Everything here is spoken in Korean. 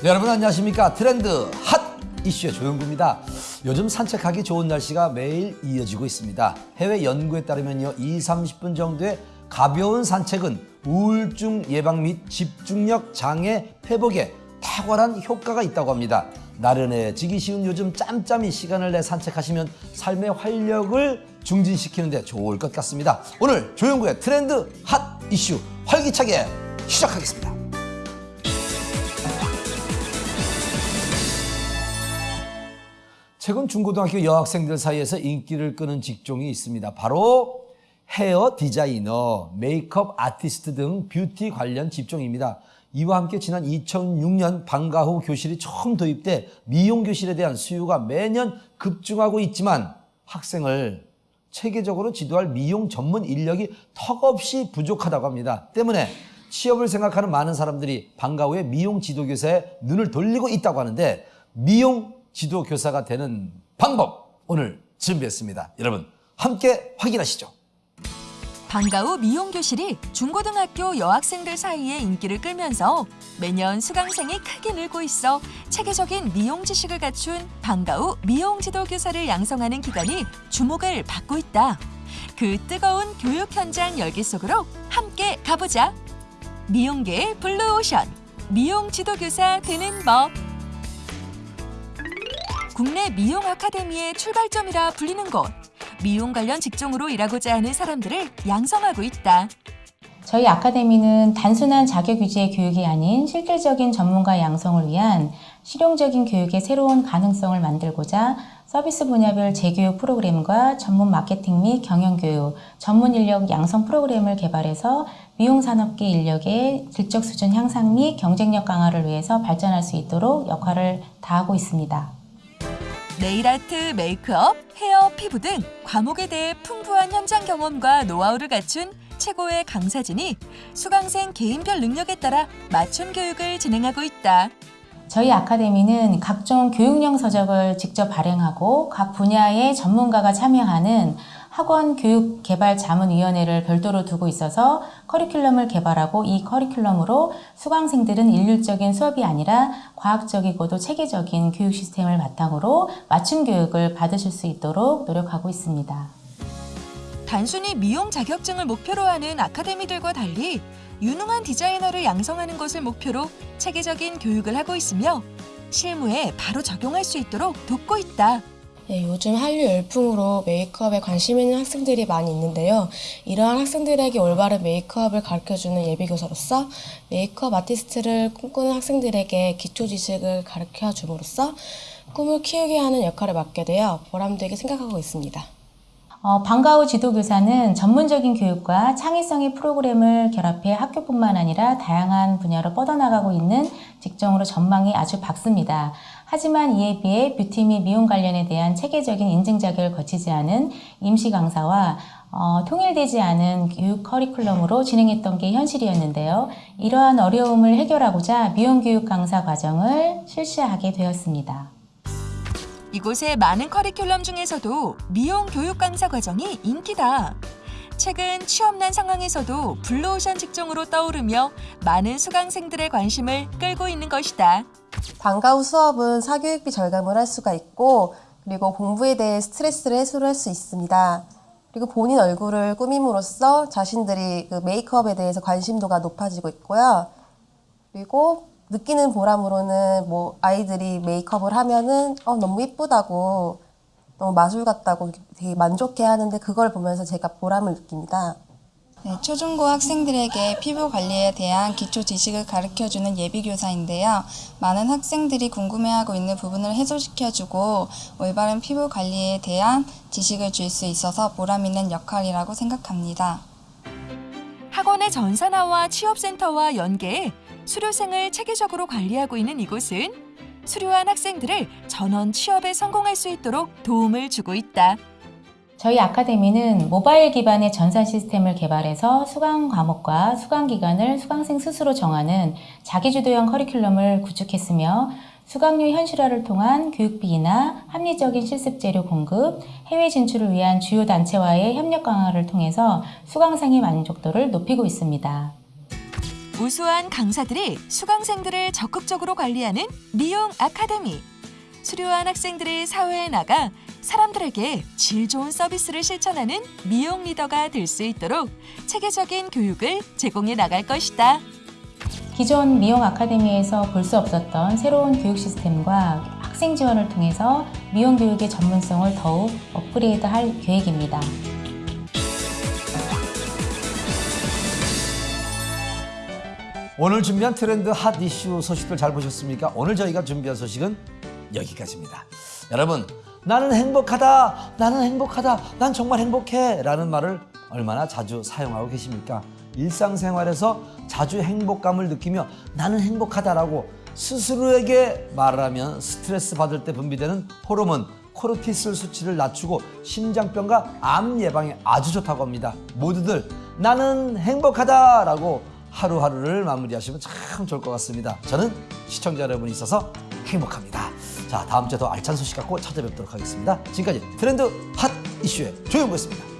네, 여러분 안녕하십니까? 트렌드 핫 이슈의 조영구입니다. 요즘 산책하기 좋은 날씨가 매일 이어지고 있습니다. 해외 연구에 따르면요 2, 30분 정도의 가벼운 산책은 우울증 예방 및 집중력 장애 회복에 탁월한 효과가 있다고 합니다. 나른해지기 쉬운 요즘 짬짬이 시간을 내 산책하시면 삶의 활력을 중진시키는 데 좋을 것 같습니다. 오늘 조영구의 트렌드 핫 이슈 활기차게 시작하겠습니다 최근 중고등학교 여학생들 사이에서 인기를 끄는 직종이 있습니다. 바로 헤어 디자이너, 메이크업 아티스트 등 뷰티 관련 직종입니다. 이와 함께 지난 2006년 방과 후 교실이 처음 도입돼 미용 교실에 대한 수요가 매년 급증하고 있지만 학생을 체계적으로 지도할 미용 전문 인력이 턱없이 부족하다고 합니다. 때문에 취업을 생각하는 많은 사람들이 방과 후에 미용 지도교사에 눈을 돌리고 있다고 하는데 미용 지도교사가 되는 방법 오늘 준비했습니다. 여러분 함께 확인하시죠. 방과 후 미용 교실이 중고등학교 여학생들 사이에 인기를 끌면서 매년 수강생이 크게 늘고 있어 체계적인 미용 지식을 갖춘 방과 후 미용 지도 교사를 양성하는 기관이 주목을 받고 있다. 그 뜨거운 교육 현장 열기 속으로 함께 가보자. 미용계의 블루오션 미용 지도 교사 되는 법. 국내 미용 아카데미의 출발점이라 불리는 곳. 미용 관련 직종으로 일하고자 하는 사람들을 양성하고 있다. 저희 아카데미는 단순한 자격 위주의 교육이 아닌 실질적인 전문가 양성을 위한 실용적인 교육의 새로운 가능성을 만들고자 서비스 분야별 재교육 프로그램과 전문 마케팅 및 경영교육, 전문 인력 양성 프로그램을 개발해서 미용 산업계 인력의 질적 수준 향상 및 경쟁력 강화를 위해서 발전할 수 있도록 역할을 다하고 있습니다. 네일아트, 메이크업, 헤어, 피부 등 과목에 대해 풍부한 현장 경험과 노하우를 갖춘 최고의 강사진이 수강생 개인별 능력에 따라 맞춤 교육을 진행하고 있다. 저희 아카데미는 각종 교육용 서적을 직접 발행하고 각 분야의 전문가가 참여하는 학원 교육 개발 자문위원회를 별도로 두고 있어서 커리큘럼을 개발하고 이 커리큘럼으로 수강생들은 일률적인 수업이 아니라 과학적이고도 체계적인 교육 시스템을 바탕으로 맞춤 교육을 받으실 수 있도록 노력하고 있습니다. 단순히 미용 자격증을 목표로 하는 아카데미들과 달리 유능한 디자이너를 양성하는 것을 목표로 체계적인 교육을 하고 있으며 실무에 바로 적용할 수 있도록 돕고 있다. 네, 요즘 한류 열풍으로 메이크업에 관심 있는 학생들이 많이 있는데요. 이러한 학생들에게 올바른 메이크업을 가르쳐주는 예비교사로서 메이크업 아티스트를 꿈꾸는 학생들에게 기초 지식을 가르쳐 줌으로써 꿈을 키우게 하는 역할을 맡게 되어 보람되게 생각하고 있습니다. 어, 방과 후 지도교사는 전문적인 교육과 창의성의 프로그램을 결합해 학교뿐만 아니라 다양한 분야로 뻗어나가고 있는 직종으로 전망이 아주 밝습니다. 하지만 이에 비해 뷰티 및 미용 관련에 대한 체계적인 인증 자격을 거치지 않은 임시 강사와 어, 통일되지 않은 교육 커리큘럼으로 진행했던 게 현실이었는데요. 이러한 어려움을 해결하고자 미용 교육 강사 과정을 실시하게 되었습니다. 이곳의 많은 커리큘럼 중에서도 미용 교육 강사 과정이 인기다. 최근 취업난 상황에서도 블루오션 직종으로 떠오르며 많은 수강생들의 관심을 끌고 있는 것이다. 방과 후 수업은 사교육비 절감을 할 수가 있고 그리고 공부에 대해 스트레스를 해소를 할 수 있습니다. 그리고 본인 얼굴을 꾸밈으로써 자신들이 그 메이크업에 대해서 관심도가 높아지고 있고요. 그리고 느끼는 보람으로는 뭐 아이들이 메이크업을 하면은 어, 너무 예쁘다고 너무 마술 같다고 되게 만족해 하는데 그걸 보면서 제가 보람을 느낍니다. 네, 초중고 학생들에게 피부 관리에 대한 기초 지식을 가르쳐주는 예비교사인데요. 많은 학생들이 궁금해하고 있는 부분을 해소시켜주고 올바른 피부 관리에 대한 지식을 줄 수 있어서 보람 있는 역할이라고 생각합니다. 학원의 전산화와 취업센터와 연계해 수료생을 체계적으로 관리하고 있는 이곳은 수료한 학생들을 전원 취업에 성공할 수 있도록 도움을 주고 있다. 저희 아카데미는 모바일 기반의 전산 시스템을 개발해서 수강 과목과 수강 기간을 수강생 스스로 정하는 자기주도형 커리큘럼을 구축했으며 수강료 현실화를 통한 교육비나 합리적인 실습 재료 공급, 해외 진출을 위한 주요 단체와의 협력 강화를 통해서 수강생의 만족도를 높이고 있습니다. 우수한 강사들이 수강생들을 적극적으로 관리하는 미용 아카데미. 수료한 학생들이 사회에 나가 사람들에게 질 좋은 서비스를 실천하는 미용 리더가 될 수 있도록 체계적인 교육을 제공해 나갈 것이다. 기존 미용 아카데미에서 볼 수 없었던 새로운 교육 시스템과 학생 지원을 통해서 미용 교육의 전문성을 더욱 업그레이드할 계획입니다. 오늘 준비한 트렌드 핫 이슈 소식들 잘 보셨습니까? 오늘 저희가 준비한 소식은 여기까지입니다. 여러분, 나는 행복하다, 나는 행복하다, 난 정말 행복해 라는 말을 얼마나 자주 사용하고 계십니까? 일상생활에서 자주 행복감을 느끼며 나는 행복하다라고 스스로에게 말을 하면 스트레스 받을 때 분비되는 호르몬 코르티솔 수치를 낮추고 심장병과 암 예방에 아주 좋다고 합니다. 모두들 나는 행복하다 라고 하루하루를 마무리하시면 참 좋을 것 같습니다. 저는 시청자 여러분이 있어서 행복합니다. 자, 다음 주에 더 알찬 소식 갖고 찾아뵙도록 하겠습니다. 지금까지 트렌드 핫 이슈의 조영구였습니다.